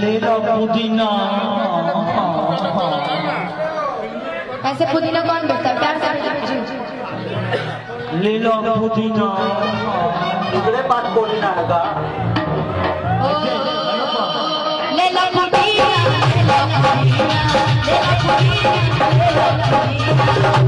मेरा पुदीना। ऐसे पुदीना कौन बोलता है? प्यार से ले लो पुदीना। इकडे बात बोलना लगा। ले लो पुदीना ले लो पुदीना ले लो पुदीना ले लो पुदीना।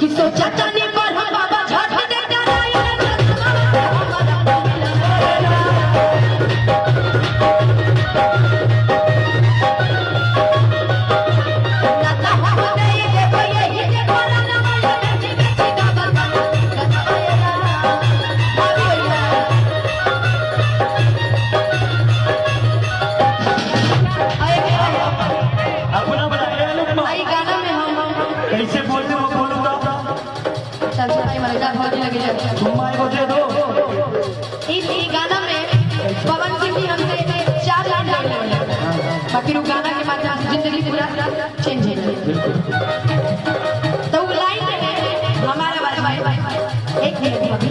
किसो चाचा ने नहीं पवन सिंह हमसे चार लाइन वो गाना के माध्यम से ज़िंदगी पूरा चेंज है। तो लाइन में हमारा भाई भाई एक देखिए अभी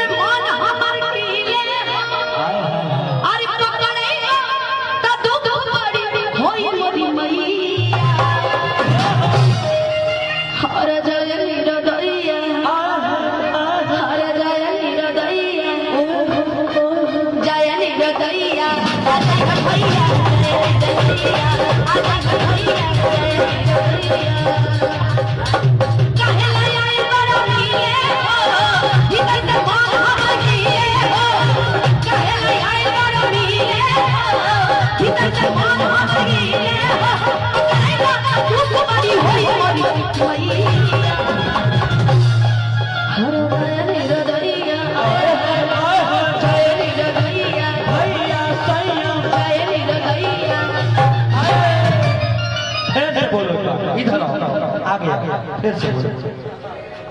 गया फिर से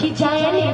कि जाने